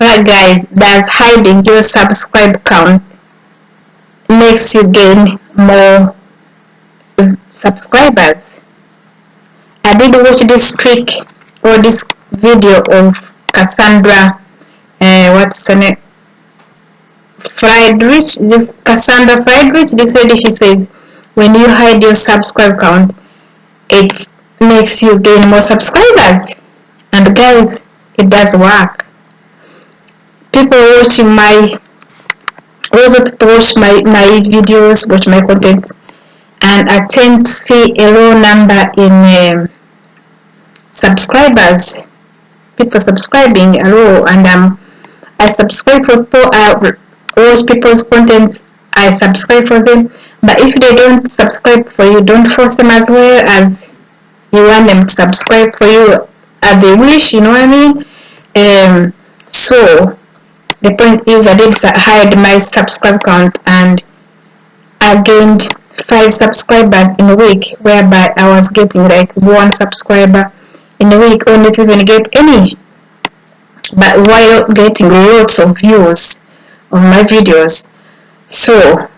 Right guys, does hiding your subscribe count makes you gain more subscribers? I did watch this trick or this video of Cassandra, uh, what's her name? Friedrich, Cassandra Friedrich, this lady, she says, when you hide your subscribe count, it makes you gain more subscribers. And guys, it does work. People watching my, also people watch my, my videos, watch my content, and I tend to see a low number in um, subscribers, people subscribing a low, and um, I subscribe for people, uh, watch people's content, I subscribe for them, but if they don't subscribe for you, don't force them as well as you want them to subscribe for you as they wish, you know what I mean? Um, so, the point is I did hide my subscribe count and I gained five subscribers in a week whereby I was getting like one subscriber in a week. Or not even get any. But while getting lots of views on my videos. So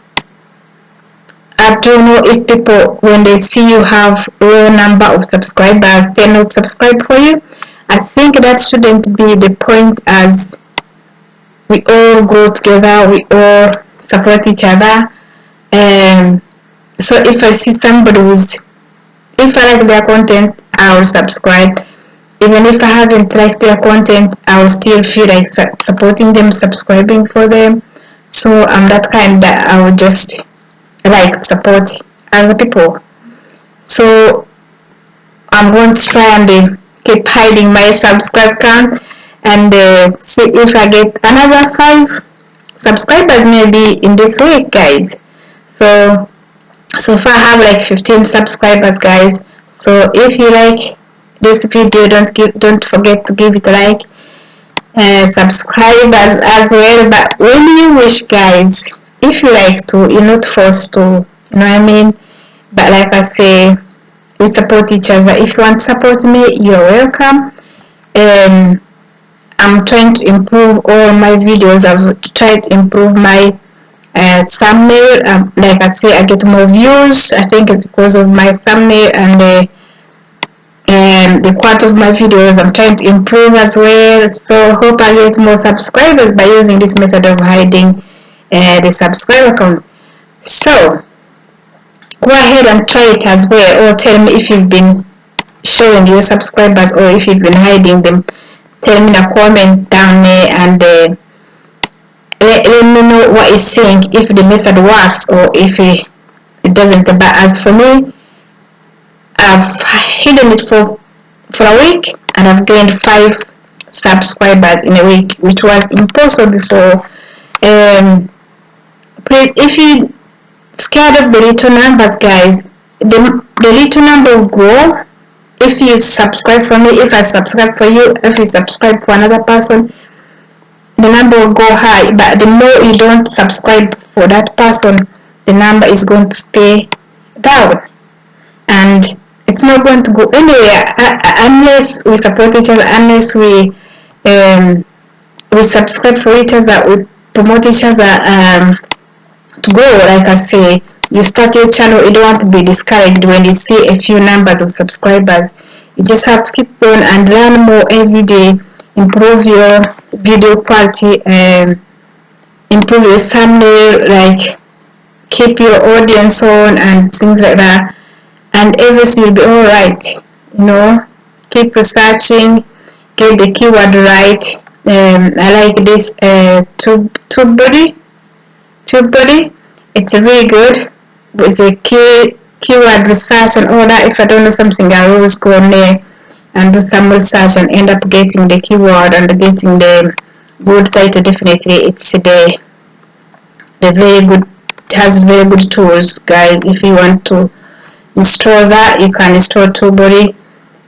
I don't know if people when they see you have low number of subscribers they're not subscribed for you. I think that shouldn't be the point as we all go together we all support each other. And so if I see somebody who's if I like their content I will subscribe. Even if I haven't liked their content I will still feel like supporting them subscribing for them. So I'm that kind that I will just like support other people. So I'm going to try and uh, keep hiding my subscribe count and uh, see if I get another five subscribers maybe in this week guys. So so far I have like 15 subscribers guys. So if you like this video don't give don't forget to give it a like and subscribe as, as well. But when you wish guys if you like to you're not forced to you know what I mean? But like I say we support each other. If you want to support me you're welcome. And I'm trying to improve all my videos. I've tried to improve my uh, thumbnail. Um, like I say I get more views. I think it's because of my thumbnail and the and the quality of my videos. I'm trying to improve as well. So hope I get more subscribers by using this method of hiding uh, the subscriber count. So go ahead and try it as well or tell me if you've been showing your subscribers or if you've been hiding them tell me in a comment down there and uh, let, let me know what is saying if the method works or if it, it doesn't. But as for me I've hidden it for for a week and I've gained five subscribers in a week which was impossible before. Um, please if you scared of the little numbers guys the, the little number will grow if you subscribe for me if I subscribe for you if you subscribe for another person the number will go high. But the more you don't subscribe for that person the number is going to stay down. And it's not going to go anywhere uh, uh, unless we support each other unless we um, we subscribe for each other we promote each other um, to grow like I say you start your channel you don't want to be discouraged when you see a few numbers of subscribers. You just have to keep going and learn more every day. Improve your video quality and improve your thumbnail like keep your audience on and things like that. And everything will be all right you know. Keep researching get the keyword right. Um, I like this uh, tube, TubeBuddy tube body it's really good with a key keyword research and all that if I don't know something I always go on there and do some research and end up getting the keyword and getting the good title definitely it's the the very good has very good tools guys. If you want to install that you can install TubeBuddy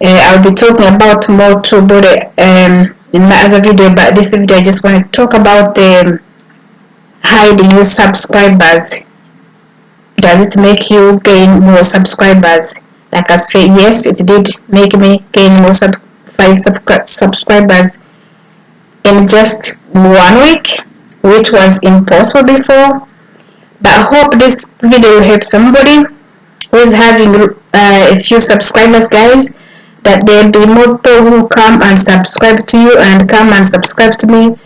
uh, I'll be talking about more TubeBuddy um, in my other video but this video I just want to talk about the hiding your subscribers does it make you gain more subscribers? Like I say yes it did make me gain more sub five sub subscribers in just one week which was impossible before. But I hope this video will help somebody who is having uh, a few subscribers guys that there'll be more people who come and subscribe to you and come and subscribe to me.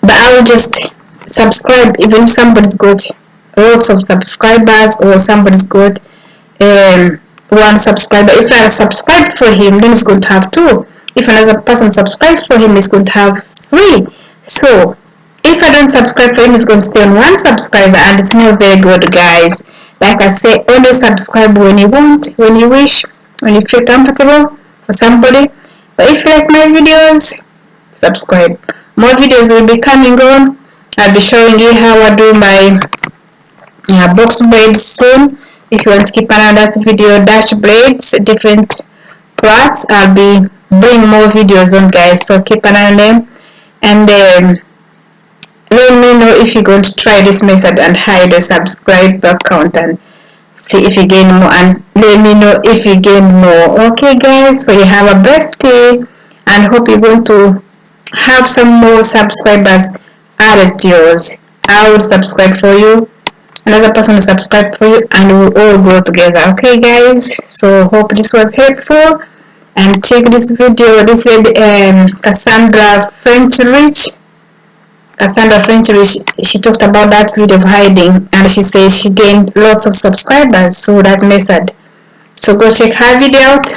But I will just subscribe even if somebody's got lots of subscribers or somebody's got um, one subscriber. If I subscribe for him then he's going to have two. If another person subscribes for him he's going to have three. So if I don't subscribe for him he's going to stay on one subscriber and it's not very good guys. Like I say only subscribe when you want when you wish when you feel comfortable for somebody. But if you like my videos subscribe. More videos will be coming on. I'll be showing you how I do my uh, box braids soon if you want to keep an eye on that video dash braids different parts. I'll be bringing more videos on guys so keep an eye on them. And um, let me know if you're going to try this method and hide a subscribe account and see if you gain more. And let me know if you gain more. Okay guys so you have a birthday and hope you're going to have some more subscribers added to yours. I will subscribe for you another person will subscribe for you and we'll all grow together okay guys so hope this was helpful and check this video this lady um, Cassandra French Rich Cassandra French Rich she talked about that video of hiding and she says she gained lots of subscribers through that method. So go check her video out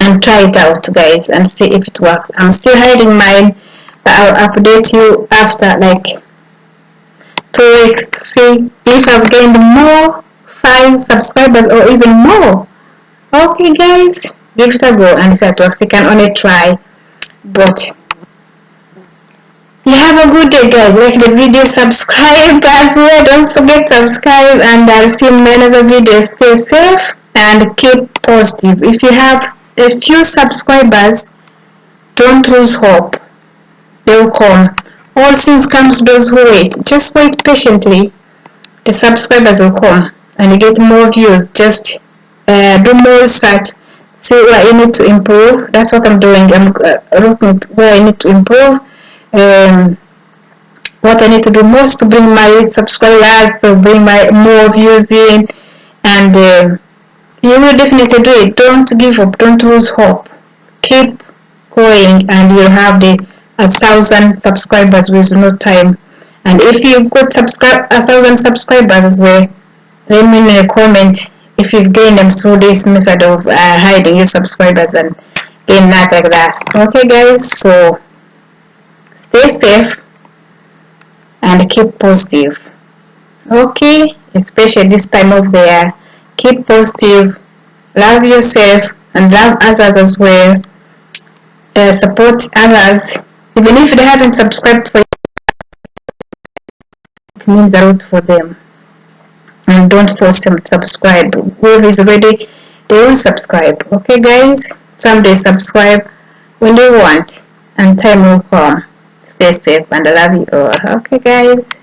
and try it out guys and see if it works. I'm still hiding mine but I'll update you after like weeks to see if I've gained more 5 subscribers or even more. Okay guys, give it a go and see if it works. You can only try but you have a good day guys. Like the video subscribe as well. Don't forget to subscribe and i'll see you in another video. Stay safe and keep positive. If you have a few subscribers don't lose hope. They will come all things come to those who wait. Just wait patiently. The subscribers will come and you get more views. Just uh, do more research. See where you need to improve. That's what i'm doing. I'm uh, looking at where i need to improve. Um, what I need to do most to bring my subscribers, to bring my more views in, and uh, you will definitely do it. Don't give up. Don't lose hope. Keep going, and you'll have the a thousand subscribers with no time. And if you've got subscribe a thousand subscribers as well, let me know a comment if you've gained them through this method of uh, hiding your subscribers and gain that like that. Okay, guys. So stay safe and keep positive okay especially this time of the year keep positive love yourself and love others as well uh, support others even if they haven't subscribed for it means a lot for them. And don't force them to subscribe. Whoever is ready they will subscribe. Okay guys? Someday subscribe when they want. And time will come. Stay safe and I love you all. Okay guys